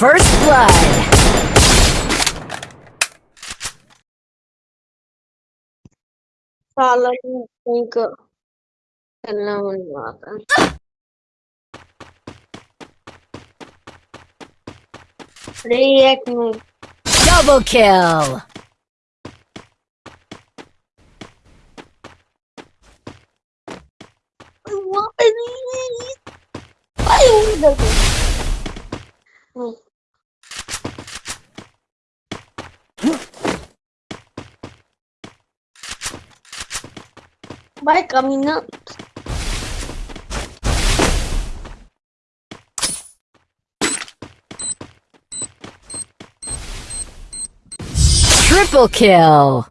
First Blood. Follow ఇంకా వెళ్ళామన్నమాట React Double kill! Why are you By coming up. Triple kill!